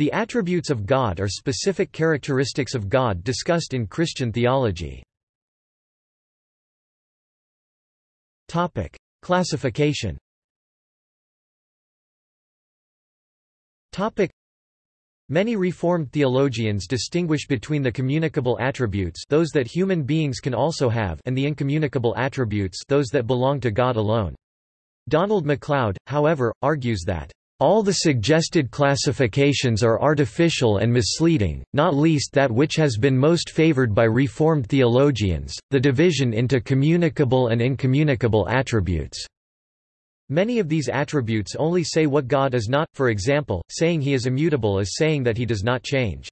The attributes of God are specific characteristics of God discussed in Christian theology. Topic: Classification. Topic: Many Reformed theologians distinguish between the communicable attributes those that human beings can also have and the incommunicable attributes those that belong to God alone. Donald MacLeod, however, argues that all the suggested classifications are artificial and misleading, not least that which has been most favored by Reformed theologians, the division into communicable and incommunicable attributes. Many of these attributes only say what God is not, for example, saying he is immutable is saying that he does not change.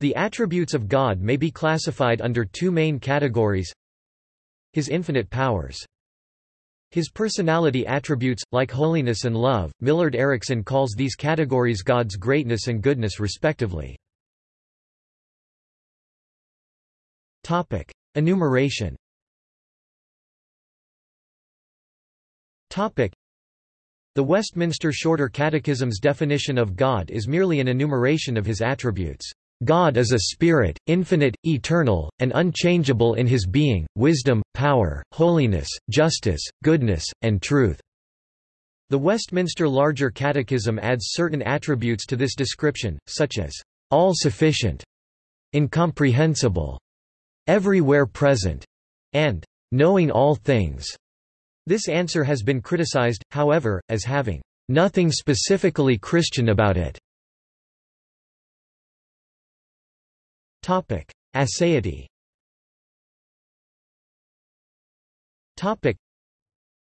The attributes of God may be classified under two main categories His infinite powers his personality attributes, like holiness and love, Millard Erickson calls these categories God's greatness and goodness respectively. Enumeration The Westminster Shorter Catechism's definition of God is merely an enumeration of his attributes. God is a spirit, infinite, eternal, and unchangeable in his being, wisdom, power, holiness, justice, goodness, and truth." The Westminster Larger Catechism adds certain attributes to this description, such as, "...all-sufficient", "...incomprehensible", "...everywhere present", and "...knowing all things". This answer has been criticized, however, as having, "...nothing specifically Christian about it". Aseity. Topic: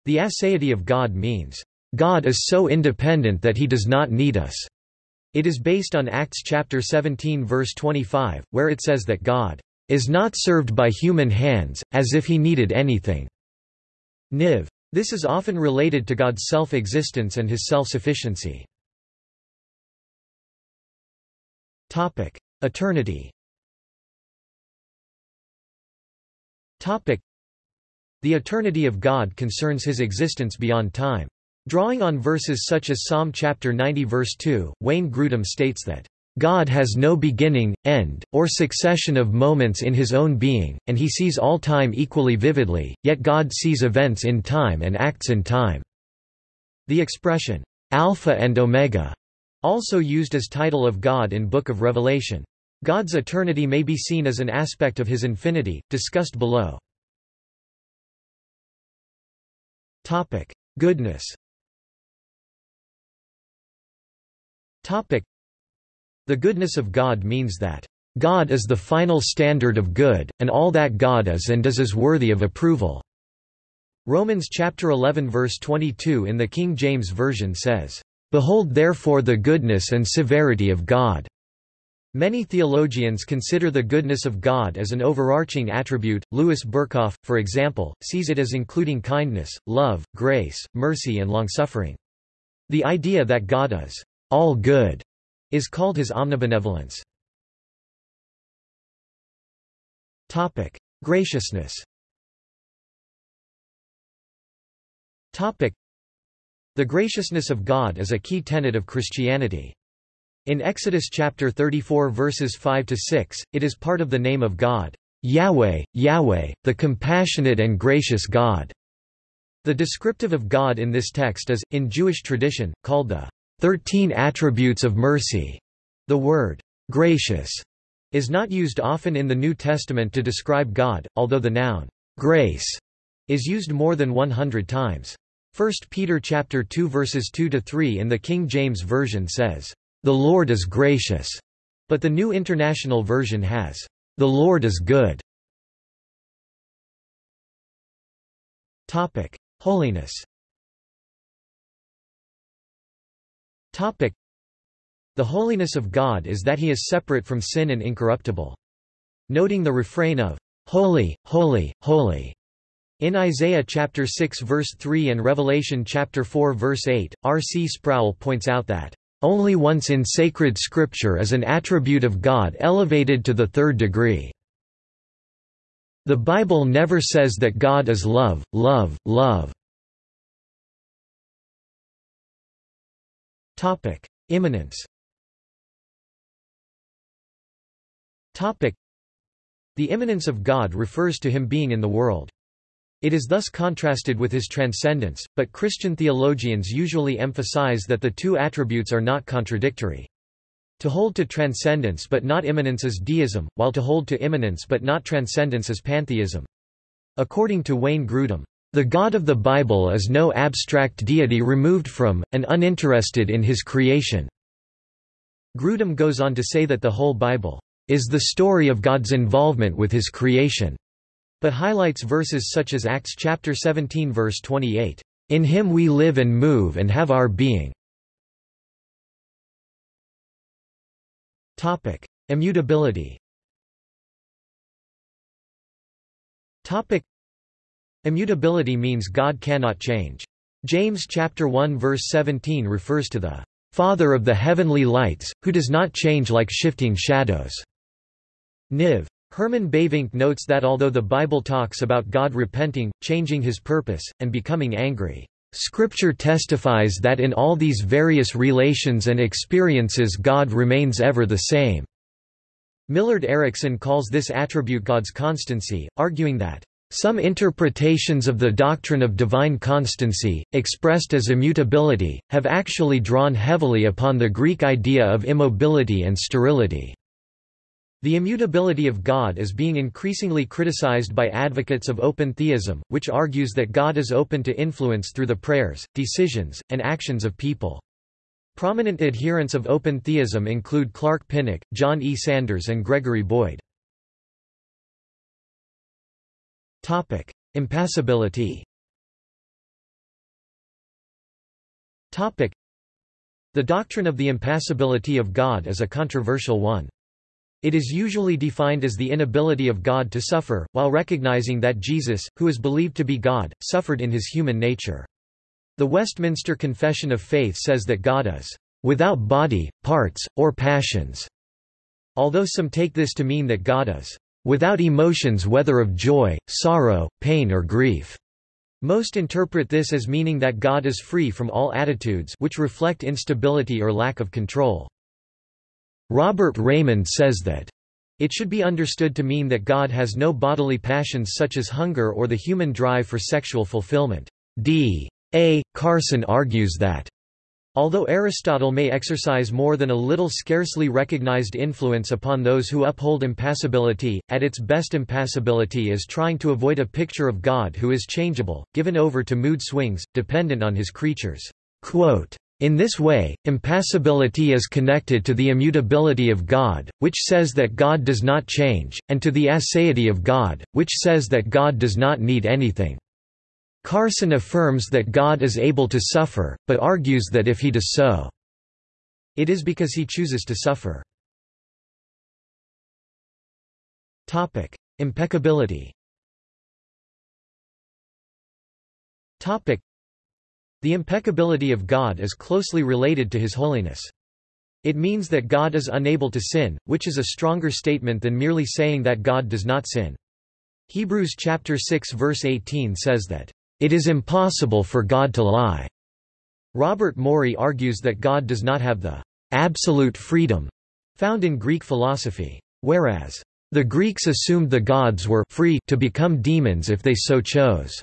The aseity of God means God is so independent that he does not need us. It is based on Acts chapter 17 verse 25, where it says that God is not served by human hands, as if he needed anything. Niv. This is often related to God's self-existence and his self-sufficiency. Eternity The eternity of God concerns his existence beyond time. Drawing on verses such as Psalm chapter 90 verse 2, Wayne Grudem states that, "...God has no beginning, end, or succession of moments in his own being, and he sees all time equally vividly, yet God sees events in time and acts in time." The expression, "'Alpha and Omega' also used as title of God in Book of Revelation. God's eternity may be seen as an aspect of his infinity, discussed below. Goodness The goodness of God means that, "...God is the final standard of good, and all that God is and does is worthy of approval." Romans chapter 11 verse 22 in the King James Version says, "...behold therefore the goodness and severity of God." Many theologians consider the goodness of God as an overarching attribute. Louis Berkhof, for example, sees it as including kindness, love, grace, mercy, and longsuffering. The idea that God is all good is called his omnibenevolence. Topic: Graciousness. Topic: The graciousness of God is a key tenet of Christianity. In Exodus chapter 34 verses 5 to 6, it is part of the name of God, Yahweh, Yahweh, the compassionate and gracious God. The descriptive of God in this text is, in Jewish tradition, called the Thirteen Attributes of Mercy. The word gracious is not used often in the New Testament to describe God, although the noun grace is used more than 100 times. 1 Peter chapter 2 verses 2 to 3 in the King James Version says, the Lord is gracious, but the New International Version has, The Lord is good. Topic: Holiness. Topic: The holiness of God is that he is separate from sin and incorruptible. Noting the refrain of Holy, holy, holy in Isaiah chapter 6 verse 3 and Revelation chapter 4 verse 8, R. C. Sproul points out that only once in sacred scripture is an attribute of God elevated to the third degree. The Bible never says that God is love, love, love. Topic: Immanence. Topic: The immanence of God refers to him being in the world. It is thus contrasted with his transcendence, but Christian theologians usually emphasize that the two attributes are not contradictory. To hold to transcendence but not immanence is deism, while to hold to immanence but not transcendence is pantheism. According to Wayne Grudem, the God of the Bible is no abstract deity removed from, and uninterested in his creation. Grudem goes on to say that the whole Bible is the story of God's involvement with his creation but highlights verses such as Acts chapter 17 verse 28, "In him we live and move and have our being." Topic: Immutability. Topic: Immutability means God cannot change. James chapter 1 verse 17 refers to the Father of the heavenly lights, who does not change like shifting shadows. Niv. Herman Bavinck notes that although the Bible talks about God repenting, changing his purpose, and becoming angry, Scripture testifies that in all these various relations and experiences God remains ever the same. Millard Erickson calls this attribute God's constancy, arguing that some interpretations of the doctrine of divine constancy, expressed as immutability, have actually drawn heavily upon the Greek idea of immobility and sterility. The immutability of God is being increasingly criticized by advocates of open theism, which argues that God is open to influence through the prayers, decisions, and actions of people. Prominent adherents of open theism include Clark Pinnock, John E. Sanders and Gregory Boyd. Topic: Impassibility Topic: The doctrine of the impassibility of God is a controversial one. It is usually defined as the inability of God to suffer, while recognizing that Jesus, who is believed to be God, suffered in his human nature. The Westminster Confession of Faith says that God is without body, parts, or passions, although some take this to mean that God is without emotions whether of joy, sorrow, pain or grief. Most interpret this as meaning that God is free from all attitudes which reflect instability or lack of control. Robert Reymond says that it should be understood to mean that God has no bodily passions such as hunger or the human drive for sexual fulfillment. D. A. Carson argues that Although Aristotle may exercise more than a little scarcely recognized influence upon those who uphold impassibility, at its best impassibility is trying to avoid a picture of God who is changeable, given over to mood swings, dependent on his creatures. Quote, in this way, impassibility is connected to the immutability of God, which says that God does not change, and to the aseity of God, which says that God does not need anything. Carson affirms that God is able to suffer, but argues that if he does so, it is because he chooses to suffer. Topic: Impeccability the impeccability of God is closely related to his holiness. It means that God is unable to sin, which is a stronger statement than merely saying that God does not sin. Hebrews chapter 6 verse 18 says that, "...it is impossible for God to lie." Robert Morey argues that God does not have the absolute freedom found in Greek philosophy. Whereas, the Greeks assumed the gods were free to become demons if they so chose.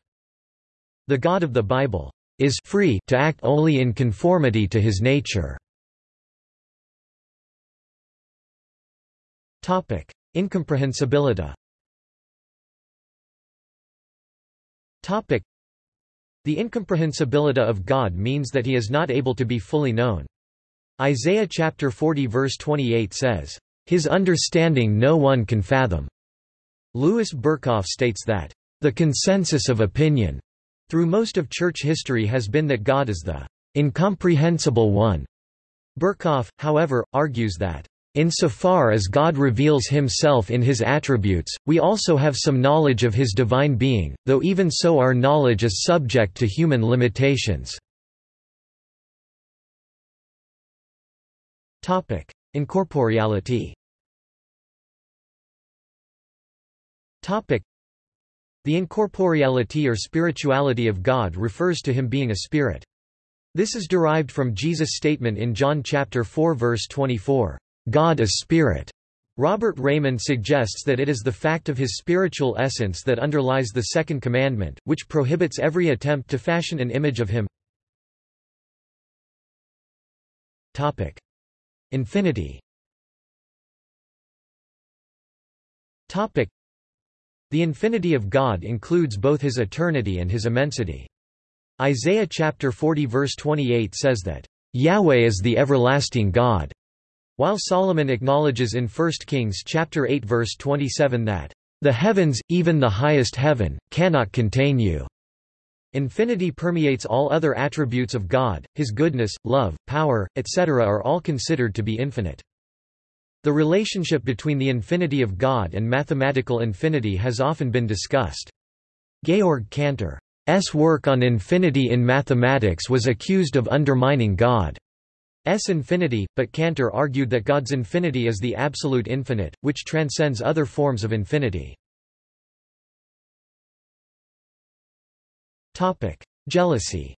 The God of the Bible is free to act only in conformity to his nature. Topic: Incomprehensibility. Topic: The incomprehensibility of God means that he is not able to be fully known. Isaiah chapter 40 verse 28 says, "His understanding no one can fathom." Louis Berkhof states that, "The consensus of opinion through most of church history has been that God is the incomprehensible one. Berkhof, however, argues that Insofar as God reveals himself in his attributes, we also have some knowledge of his divine being, though even so our knowledge is subject to human limitations. Incorporeality the incorporeality or spirituality of God refers to him being a spirit. This is derived from Jesus' statement in John chapter 4 verse 24, "God is spirit." Robert Reymond suggests that it is the fact of his spiritual essence that underlies the second commandment, which prohibits every attempt to fashion an image of him. Topic: Infinity The infinity of God includes both his eternity and his immensity. Isaiah chapter 40 verse 28 says that, "...Yahweh is the everlasting God." While Solomon acknowledges in 1 Kings chapter 8 verse 27 that, "...the heavens, even the highest heaven, cannot contain you." Infinity permeates all other attributes of God, his goodness, love, power, etc. are all considered to be infinite. The relationship between the infinity of God and mathematical infinity has often been discussed. Georg Cantor's work on infinity in mathematics was accused of undermining God. S infinity, but Cantor argued that God's infinity is the absolute infinite, which transcends other forms of infinity. Jealousy.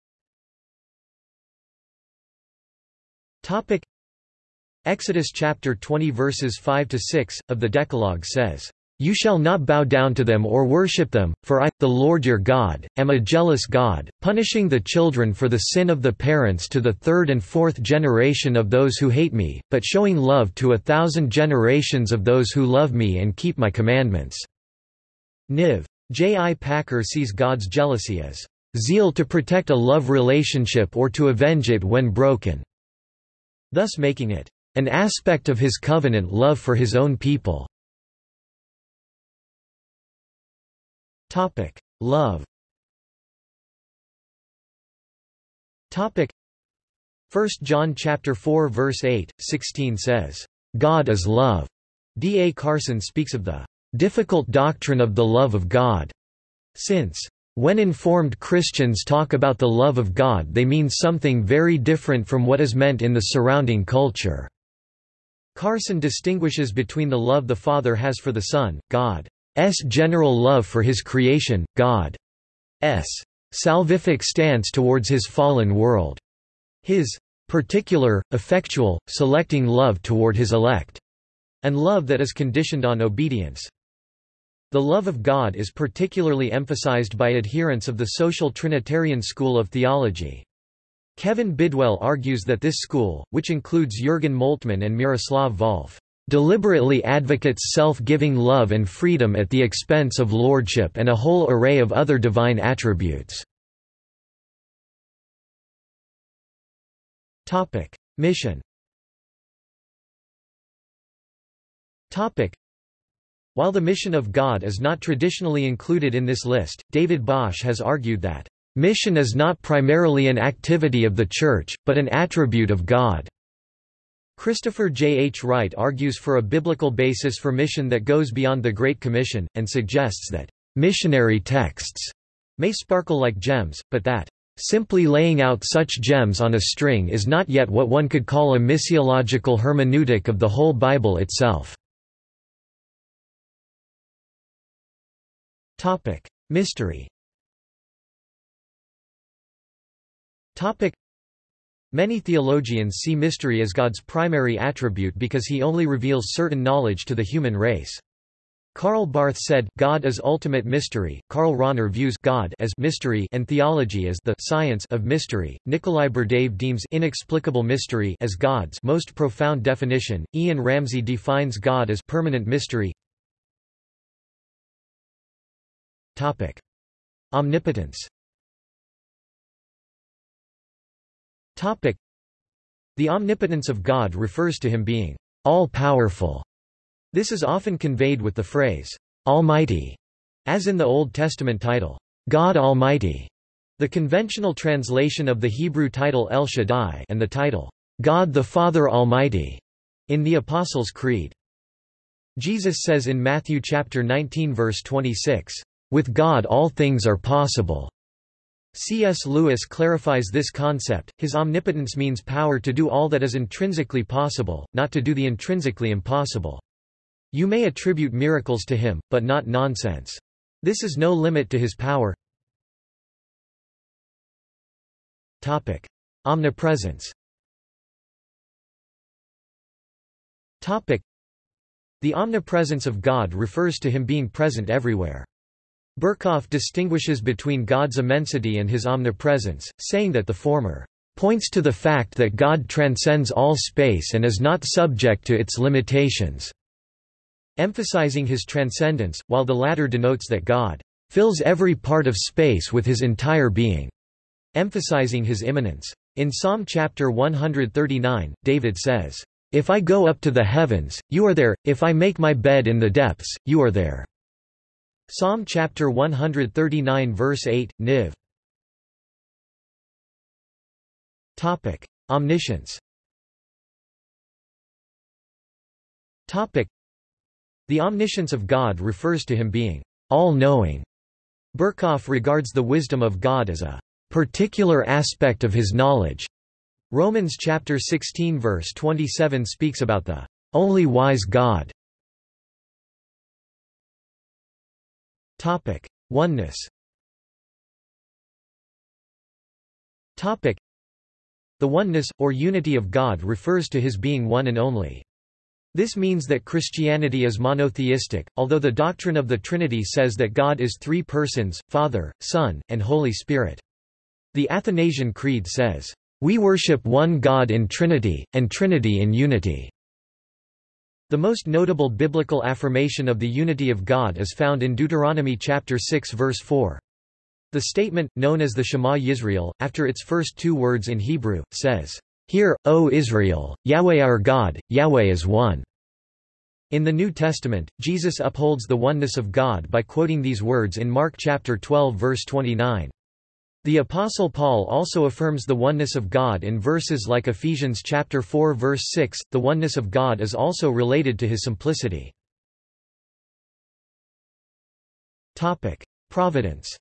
Exodus chapter 20 verses 5 to 6 of the Decalogue says, you shall not bow down to them or worship them, for I, the Lord your God, am a jealous God, punishing the children for the sin of the parents to the third and fourth generation of those who hate me, but showing love to a thousand generations of those who love me and keep my commandments." Niv. J. I. Packer sees God's jealousy as, "...zeal to protect a love relationship or to avenge it when broken," thus making it, "...an aspect of his covenant love for his own people." Love. Topic: 1 John chapter 4 verse 8, 16 says, "God is love." D. A. Carson speaks of the difficult doctrine of the love of God, since when informed Christians talk about the love of God they mean something very different from what is meant in the surrounding culture. Carson distinguishes between the love the Father has for the Son, God, S general love for his creation, God's salvific stance towards his fallen world. His particular, effectual, selecting love toward his elect, and love that is conditioned on obedience. The love of God is particularly emphasized by adherents of the social Trinitarian school of theology. Kevin Bidwell argues that this school, which includes Jürgen Moltmann and Miroslav Volf, deliberately advocates self-giving love and freedom at the expense of lordship and a whole array of other divine attributes. Mission. While the mission of God is not traditionally included in this list, David Bosch has argued that, "...mission is not primarily an activity of the Church, but an attribute of God." Christopher J. H. Wright argues for a biblical basis for mission that goes beyond the Great Commission, and suggests that missionary texts may sparkle like gems, but that simply laying out such gems on a string is not yet what one could call a missiological hermeneutic of the whole Bible itself. Mystery Many theologians see mystery as God's primary attribute because he only reveals certain knowledge to the human race. Karl Barth said, God is ultimate mystery. Karl Rahner views God as mystery and theology as the science of mystery. Nikolai Berdyaev deems inexplicable mystery as God's most profound definition. Ian Ramsey defines God as permanent mystery. Topic: Omnipotence. Topic. The omnipotence of God refers to him being all-powerful. This is often conveyed with the phrase, Almighty, as in the Old Testament title, God Almighty. The conventional translation of the Hebrew title El Shaddai and the title, God the Father Almighty, in the Apostles' Creed. Jesus says in Matthew chapter 19 verse 26, With God all things are possible. C.S. Lewis clarifies this concept, his omnipotence means power to do all that is intrinsically possible, not to do the intrinsically impossible. You may attribute miracles to him, but not nonsense. This is no limit to his power. Topic. Omnipresence Topic. The omnipresence of God refers to him being present everywhere. Berkhof distinguishes between God's immensity and his omnipresence, saying that the former points to the fact that God transcends all space and is not subject to its limitations, emphasizing his transcendence, while the latter denotes that God fills every part of space with his entire being, emphasizing his immanence. In Psalm chapter 139, David says, If I go up to the heavens, you are there, if I make my bed in the depths, you are there. Psalm chapter 139 verse 8, Niv. Topic: Omniscience. Topic: The omniscience of God refers to him being all-knowing. Berkhof regards the wisdom of God as a particular aspect of his knowledge. Romans chapter 16 verse 27 speaks about the only wise God. Topic: Oneness. Topic: The oneness or unity of God refers to his being one and only. This means that Christianity is monotheistic, although the doctrine of the Trinity says that God is three persons, Father, Son, and Holy Spirit. The Athanasian Creed says, "...we worship one God in Trinity, and Trinity in unity." The most notable biblical affirmation of the unity of God is found in Deuteronomy chapter 6 verse 4. The statement, known as the Shema Yisrael, after its first two words in Hebrew, says, Hear, O Israel, Yahweh our God, Yahweh is one. In the New Testament, Jesus upholds the oneness of God by quoting these words in Mark chapter 12 verse 29. The apostle Paul also affirms the oneness of God in verses like Ephesians chapter 4 verse 6. The oneness of God is also related to his simplicity. Topic: Providence.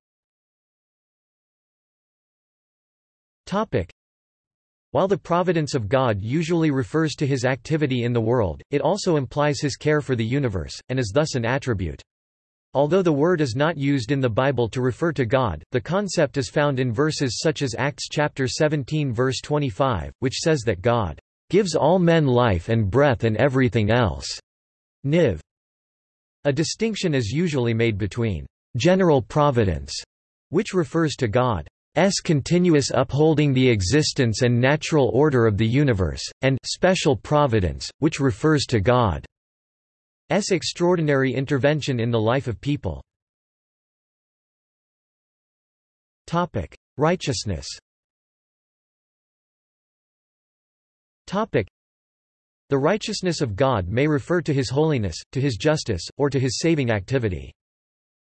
Topic: While the providence of God usually refers to his activity in the world, it also implies his care for the universe and is thus an attribute. Although the word is not used in the Bible to refer to God, the concept is found in verses such as Acts chapter 17 verse 25, which says that God gives all men life and breath and everything else. Niv. A distinction is usually made between general providence, which refers to God God's continuous upholding the existence and natural order of the universe, and special providence, which refers to God. S extraordinary intervention in the life of people. Topic: Righteousness. Topic: The righteousness of God may refer to his holiness, to his justice, or to his saving activity.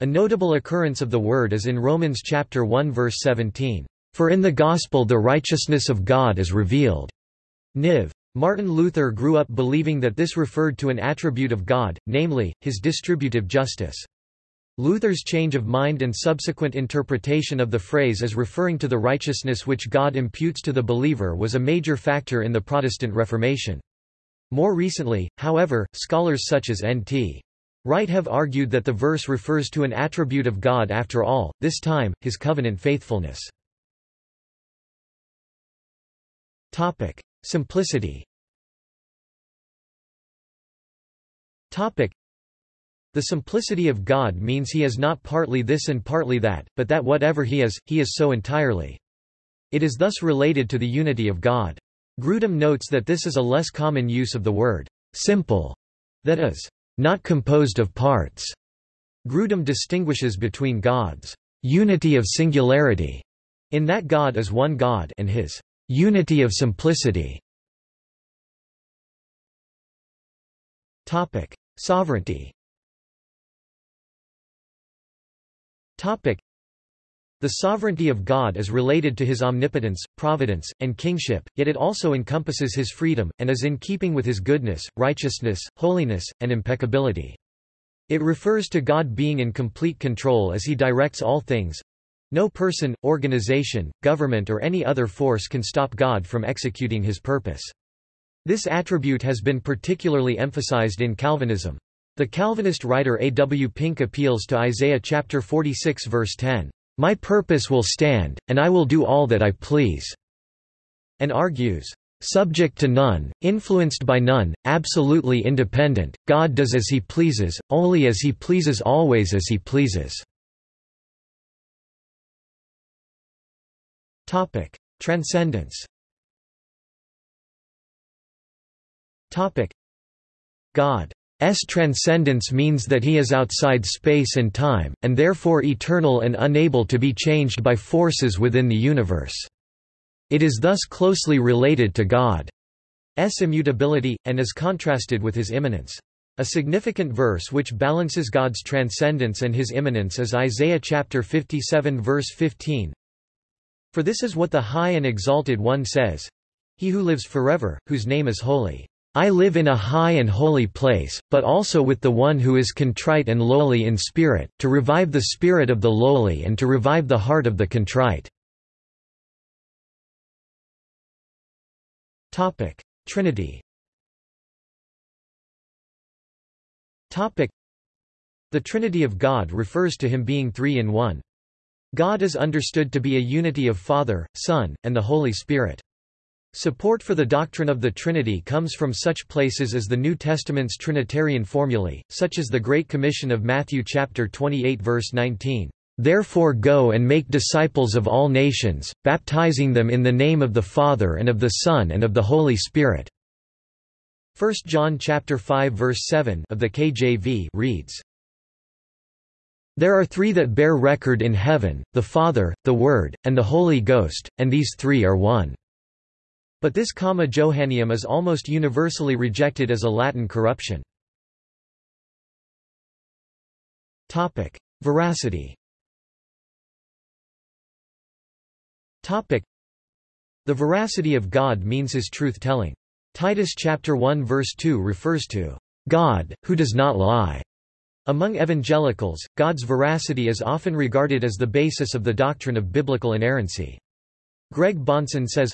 A notable occurrence of the word is in Romans chapter 1 verse 17, "For in the gospel the righteousness of God is revealed." Niv. Martin Luther grew up believing that this referred to an attribute of God, namely, his distributive justice. Luther's change of mind and subsequent interpretation of the phrase as referring to the righteousness which God imputes to the believer was a major factor in the Protestant Reformation. More recently, however, scholars such as N.T. Wright have argued that the verse refers to an attribute of God after all, this time, his covenant faithfulness. Simplicity Topic. The simplicity of God means he is not partly this and partly that, but that whatever he is, he is so entirely. It is thus related to the unity of God. Grudem notes that this is a less common use of the word simple, that is, not composed of parts. Grudem distinguishes between God's unity of singularity, in that God is one God, and his Unity of simplicity Sovereignty. The sovereignty of God is related to his omnipotence, providence, and kingship, yet it also encompasses his freedom, and is in keeping with his goodness, righteousness, holiness, and impeccability. It refers to God being in complete control as he directs all things, no person, organization, government or any other force can stop God from executing his purpose. This attribute has been particularly emphasized in Calvinism. The Calvinist writer A. W. Pink appeals to Isaiah chapter 46 verse 10, "My purpose will stand, and I will do all that I please," and argues, subject to none, influenced by none, absolutely independent, God does as he pleases, only as he pleases always as he pleases. Transcendence God S transcendence means that he is outside space and time, and therefore eternal and unable to be changed by forces within the universe. It is thus closely related to God's immutability, and is contrasted with his immanence. A significant verse which balances God's transcendence and his immanence is Isaiah chapter 57 verse 15. For this is what the High and Exalted One says, He who lives forever, whose name is holy. I live in a high and holy place, but also with the one who is contrite and lowly in spirit, to revive the spirit of the lowly and to revive the heart of the contrite. Trinity The Trinity of God refers to him being three in one. God is understood to be a unity of Father, Son, and the Holy Spirit. Support for the doctrine of the Trinity comes from such places as the New Testament's Trinitarian formulae, such as the Great Commission of Matthew chapter 28 verse 19. Therefore go and make disciples of all nations, baptizing them in the name of the Father and of the Son and of the Holy Spirit. 1 John chapter 5 verse 7 of the KJV reads, There are three that bear record in heaven, the Father, the Word, and the Holy Ghost, and these three are one. But this comma Johanneum is almost universally rejected as a Latin corruption. Topic: Veracity. Topic: The veracity of God means his truth-telling. Titus chapter 1 verse 2 refers to God, who does not lie. Among evangelicals, God's veracity is often regarded as the basis of the doctrine of biblical inerrancy. Greg Bahnsen says,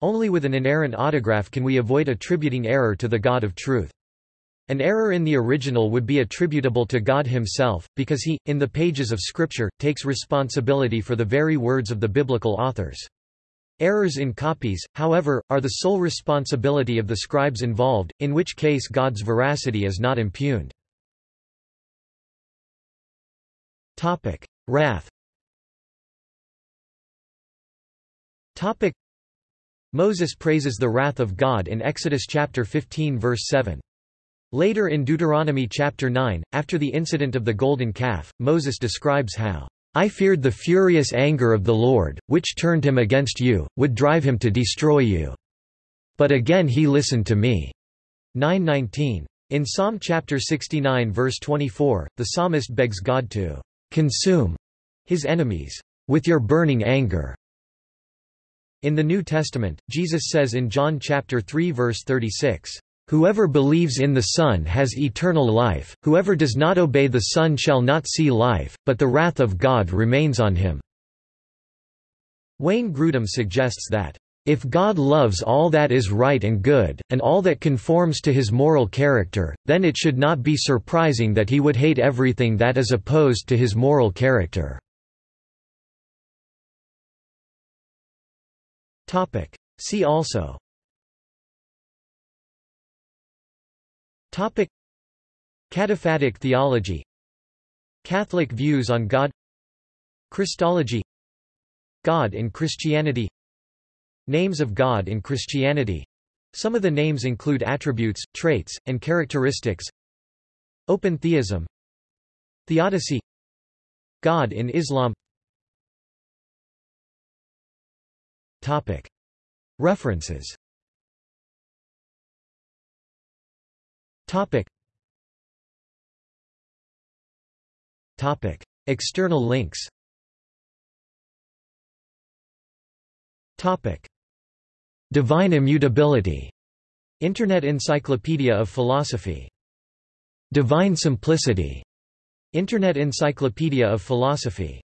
only with an inerrant autograph can we avoid attributing error to the God of truth. An error in the original would be attributable to God himself, because he, in the pages of Scripture, takes responsibility for the very words of the biblical authors. Errors in copies, however, are the sole responsibility of the scribes involved, in which case God's veracity is not impugned. Wrath Topic: Moses praises the wrath of God in Exodus chapter 15 verse 7. Later in Deuteronomy chapter 9, after the incident of the golden calf, Moses describes how, "...I feared the furious anger of the Lord, which turned him against you, would drive him to destroy you. But again he listened to me." 919. In Psalm chapter 69 verse 24, the psalmist begs God to "...consume," his enemies, "...with your burning anger." In the New Testament, Jesus says in John chapter 3 verse 36, Whoever believes in the Son has eternal life, whoever does not obey the Son shall not see life, but the wrath of God remains on him." Wayne Grudem suggests that, "...if God loves all that is right and good, and all that conforms to his moral character, then it should not be surprising that he would hate everything that is opposed to his moral character." See also. Topic. Cataphatic theology. Catholic views on God. Christology. God in Christianity Names of God in Christianity Some of the names include attributes, traits, and characteristics Open theism Theodicy God in Islam Topic. References Topic. Topic. External links Topic. Divine Immutability. Internet Encyclopedia of Philosophy. Divine Simplicity. Internet Encyclopedia of Philosophy